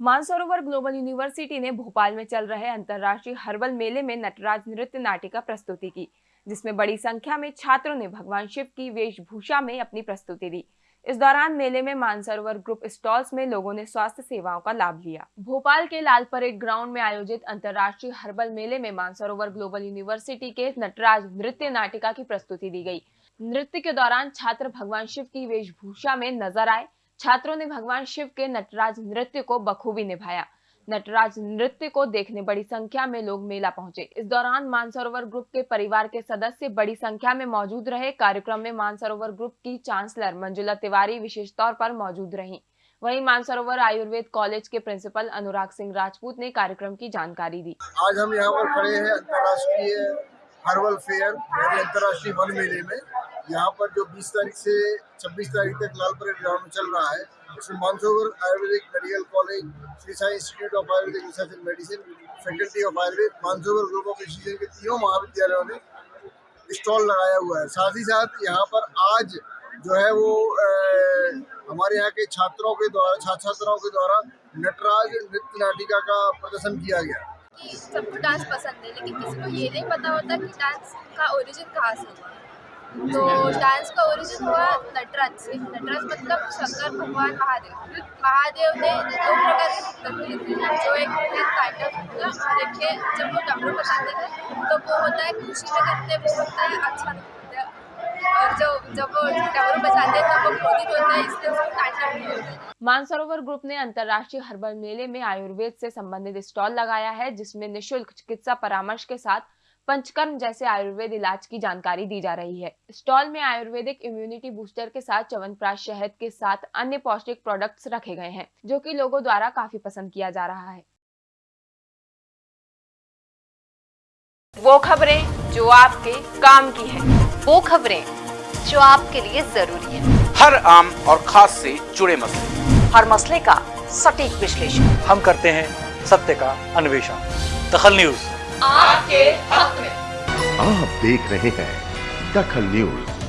Mansarovar global university ने भोपाल में चल रहे अंतर्राष्ट्रीय हर्बल मेले में नटराज नृत्य नाटिका प्रस्तुति की, जिसमें बड़ी संख्या में छात्रों ने भगवान शिव की वेशभूषा में अपनी प्रस्तुति दी। इस दौरान मेले में मानसरोवर ग्रुप स्टॉल्स में लोगों ने स्वास्थ्य सेवाओं का लाभ लिया। भोपाल के लाल परेड ग्राउंड में आयोजित अंतर्राष्ट्रीय हर्बल मेले में मानसरोवर ग्लोबल यूनिवर्सिटी के नटराज नृत्य नाटिका की प्रस्तुति दी गई। नृत्य के दौरान छात्र भगवान शिव की वेशभूषा में नज़र आए छात्रों ने भगवान शिव के नटराज नृत्य को बखूबी निभाया। नटराज नृत्य को देखने बड़ी संख्या में लोग मेला पहुँचे। इस दौरान मानसरोवर ग्रुप के परिवार के सदस्य बड़ी संख्या में मौजूद रहे। कार्यक्रम में मानसरोवर ग्रुप की चांसलर मंजुला तिवारी विशेष तौर पर मौजूद रही। वहीं मानसरोवर आयुर्वेद कॉलेज के प्रिंसिपल अनुराग सिंह राजपूत ने कार्यक्रम की जानकारी दी। आज हम यहाँ पर खड़े हैं अंतर्राष्ट्रीय हर्बल फेयर अंतर्राष्ट्रीय वन मेले में। यहाँ पर जो 20 तारीख से 26 तारीख तक लाल परेड ग्राउंड में चल रहा है उसमें Mansarovar Ayurvedic medical college Shri Sai institute of Ayurvedic research and medicine faculty of Ayurveda Mansarovar group of institution के तीनों महाविद्यालयों ने स्टॉल लगाया हुआ है। साथ ही साथ यहाँ पर आज जो है वो ए, हमारे यहाँ के छात्रों के द्वारा छात्र छात्राओं के द्वारा नटराज नृत्य नाटिका का प्रदर्शन किया गया। सबको डांस पसंद है लेकिन किसी को ये नहीं पता होता कि डांस का ओरिजिन कहाँ से हुआ। तो डांस का ओरिजिन हुआ नटराज से। नटराज मतलब शंकर भगवान महादेव। महादेव ने दो प्रकार के पुस्तक थे। जो एक थे टाइटल और एक थे जब वो डमरू बजाते थे तो वो होता है खुशी में करते, वो होता है अच्छा हैं वो होता है, इसलिए है। मानसरोवर ग्रुप ने अंतर्राष्ट्रीय हर्बल मेले में आयुर्वेद से संबंधित स्टॉल लगाया है, जिसमें निशुल्क चिकित्सा परामर्श के साथ पंचकर्म जैसे आयुर्वेद इलाज की जानकारी दी जा रही है। स्टॉल में आयुर्वेदिक इम्यूनिटी बूस्टर के साथ च्यवनप्राश शहद के साथ अन्य पौष्टिक प्रोडक्ट्स रखे गए हैं जो कि लोगों द्वारा काफ़ी पसंद किया जा रहा है। वो खबरें जो आपके काम की है। वो खबरें जो आपके लिए ज़रूरी है। हर आम और खास से जुड़े मसले। हर मसले का सटीक विश्लेषण। हम करते हैं सत्य का अन्वेषण। दखल न्यूज़। आपके हक में। आप देख रहे हैं दखल न्यूज़।